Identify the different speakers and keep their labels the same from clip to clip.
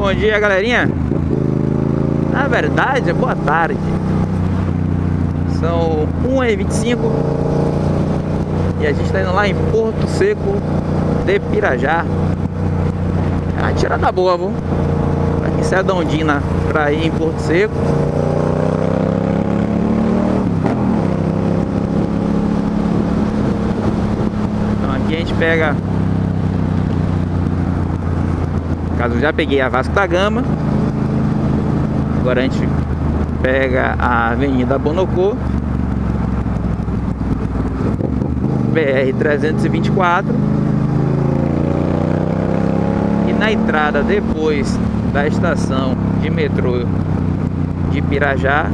Speaker 1: Bom dia, galerinha. Na verdade, boa tarde. São 1h25 e a gente está indo lá em Porto Seco de Pirajá. É uma tirada boa, viu? Aqui sai da Ondina para ir em Porto Seco. Então aqui a gente pega caso eu já peguei a Vasco da Gama. Agora a gente pega a Avenida Bonocô. BR-324 E na entrada depois da estação de metrô de Pirajá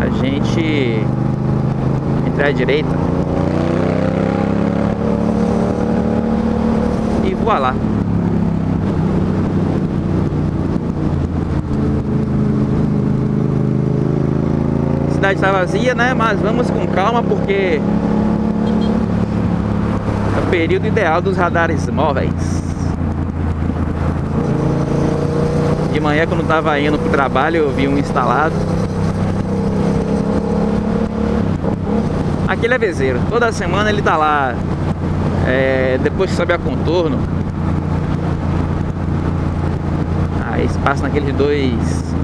Speaker 1: A gente entra à direita. E voa lá cidade está vazia, né? Mas vamos com calma porque é o período ideal dos radares móveis. De manhã quando estava indo para o trabalho eu vi um instalado. Aquele é vezeiro, toda semana ele tá lá. É, depois que sobe a contorno. Aí passa naqueles dois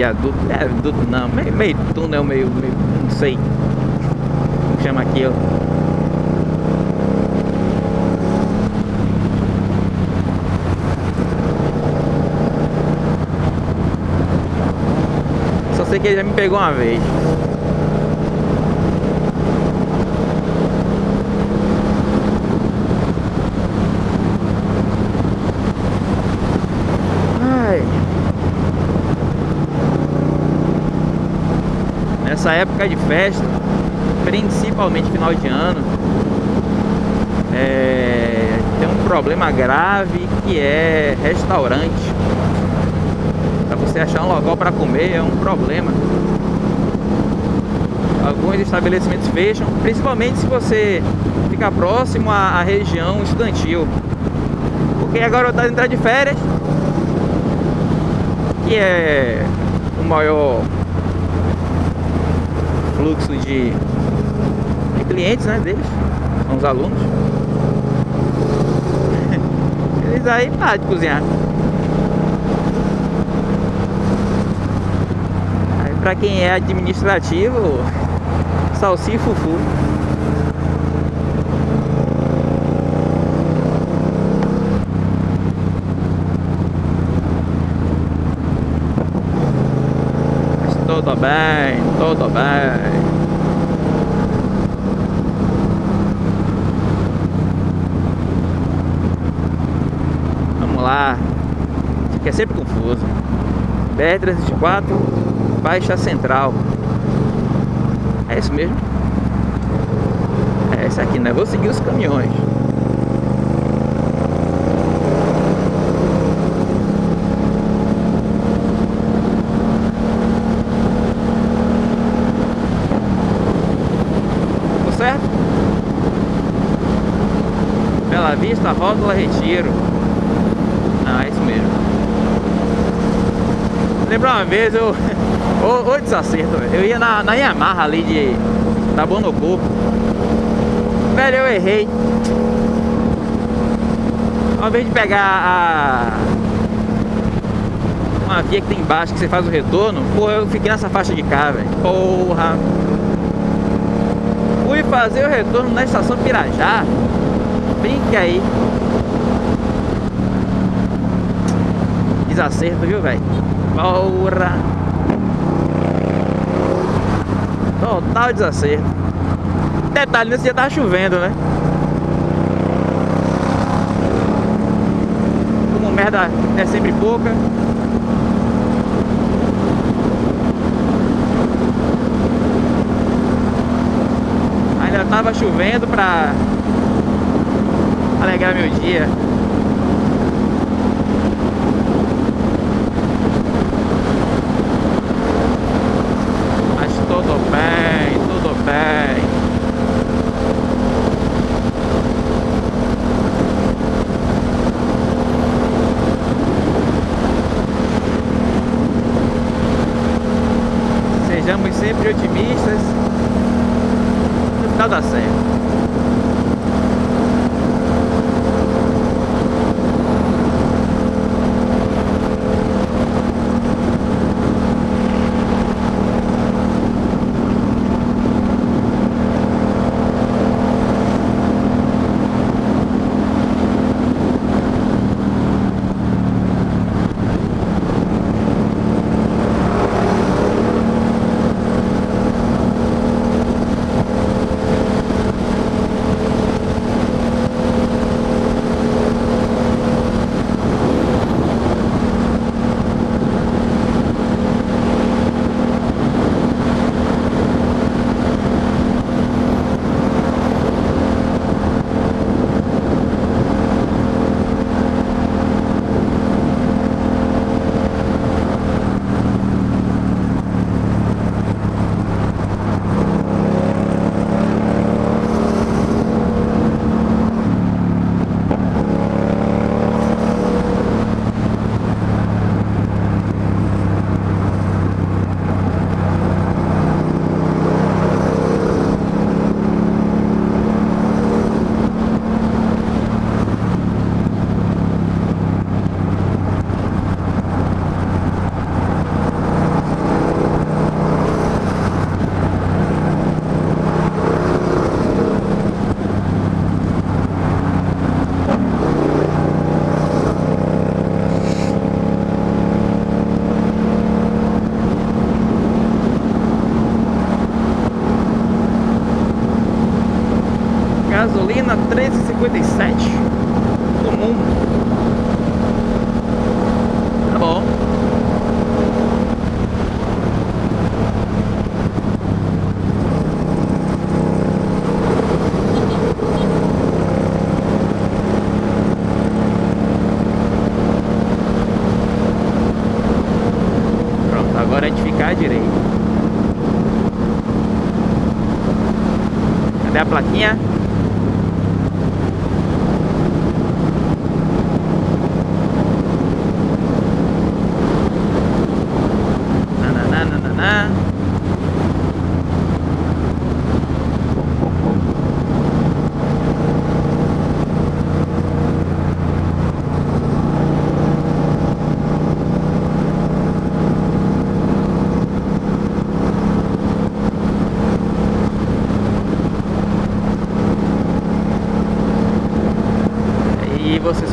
Speaker 1: viaduto, é viaduto não, meio, meio túnel, meio, meio, não sei como chama aquilo. Só sei que ele já me pegou uma vez. Nessa época de festa, principalmente final de ano, é, tem um problema grave que é restaurante. Para você achar um local para comer é um problema. Alguns estabelecimentos fecham, principalmente se você ficar próximo à, à região estudantil. Porque agora está entrar de férias, que é o maior fluxo de, de clientes né, deles, são os alunos. Eles aí param de cozinhar. Aí pra quem é administrativo, salsi tudo bem, tudo bem. Vamos lá. Isso aqui é sempre confuso. BR-304, Baixa Central. É isso mesmo? É esse aqui, né? Vou seguir os caminhões. Vista, Rótula, Retiro. Ah, é isso mesmo. Lembra uma vez eu... Ô, ô desacerto, eu ia na, na Yamaha ali de... Da Bonocô. Velho, eu errei. Ao invés de pegar a... Uma via que tem embaixo que você faz o retorno, pô, eu fiquei nessa faixa de cá, velho. Porra fui fazer o retorno na estação Pirajá. Brinque aí. Desacerto, viu, velho? Porra! Total desacerto. Detalhe, nesse dia tava chovendo, né? Como merda é sempre pouca. tava chovendo pra alegrar meu dia. 13,57 comum tá bom. Pronto agora é de ficar direito cadê a plaquinha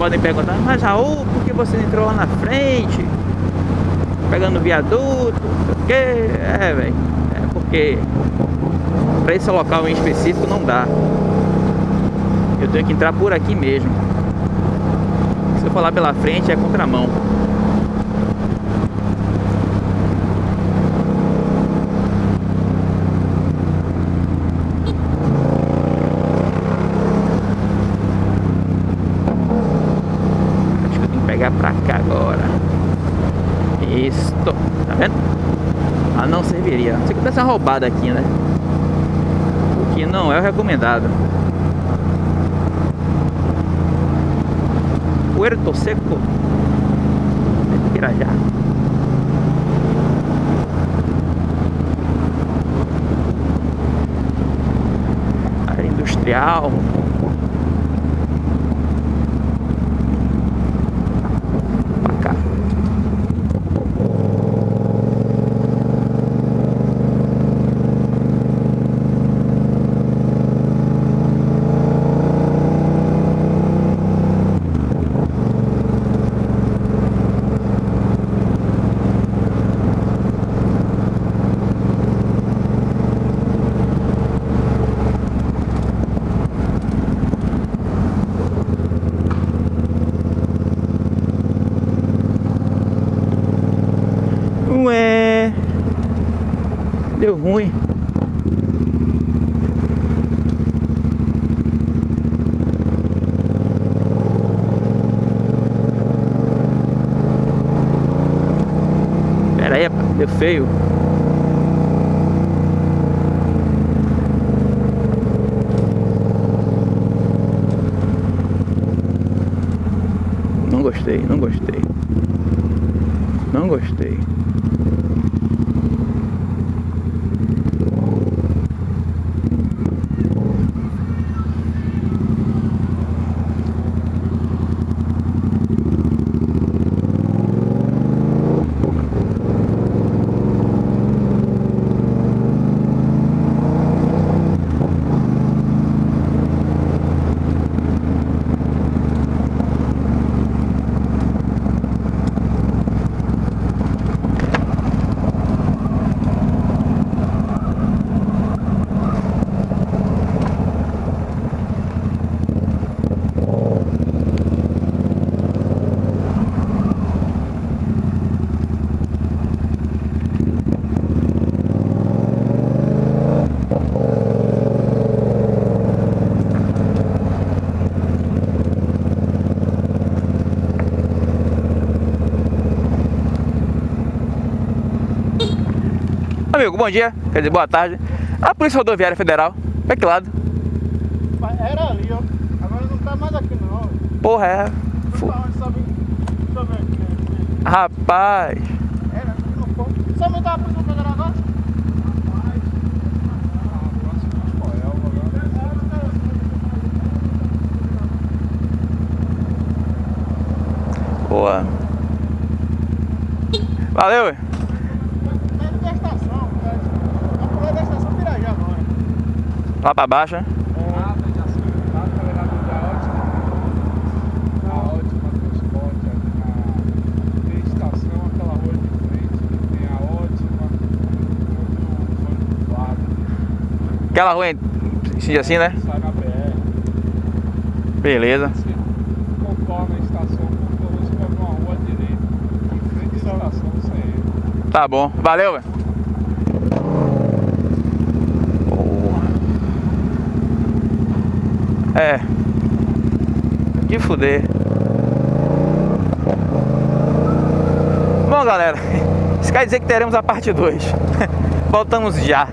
Speaker 1: podem perguntar, mas Raul, por que você entrou lá na frente? Pegando viaduto, o que? É, velho. É porque para esse local em específico não dá. Eu tenho que entrar por aqui mesmo. Se eu falar pela frente é contramão. pegar pra cá agora. Isso. Tá vendo? Ah, não serviria. Se que essa roubada aqui, né? O que não é o recomendado. Puerto Seco. Pirajá. Área industrial. Deu ruim. Pera aí, deu feio. Não gostei, não gostei. Não gostei. Amigo, bom dia, quer dizer, boa tarde. A Polícia Rodoviária Federal, pra que lado?
Speaker 2: Era ali, ó. Agora não tá mais aqui não.
Speaker 1: Porra, é.
Speaker 2: Não tá.
Speaker 1: Rapaz.
Speaker 2: Era ponto. Sabe onde tá a Polícia Federal agora?
Speaker 1: Boa. Valeu, ué.
Speaker 2: Dentro da estação. A polícia da estação Pirajá agora.
Speaker 1: Lá pra baixo, né? Aquela rua assim, assim, né?
Speaker 3: Sai na BR,
Speaker 1: Beleza.
Speaker 3: contorna a estação, contorna uma rua direita, em frente à estação.
Speaker 1: Tá bom. Valeu, velho. É. Que fuder. Bom, galera. Isso quer dizer que teremos a parte 2. Voltamos já.